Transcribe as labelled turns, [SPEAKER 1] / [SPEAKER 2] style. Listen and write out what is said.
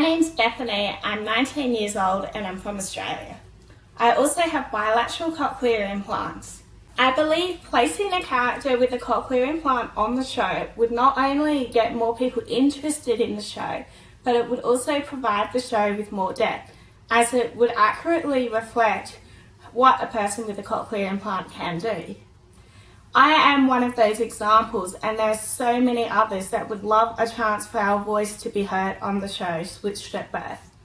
[SPEAKER 1] name's Bethany, I'm 19 years old and I'm from Australia. I also have bilateral cochlear implants. I believe placing a character with a cochlear implant on the show would not only get more people interested in the show, but it would also provide the show with more depth, as it would accurately reflect what a person with a cochlear implant can do. I am one of those examples and there are so many others that would love a chance for our voice to be heard on the show Switched at Birth.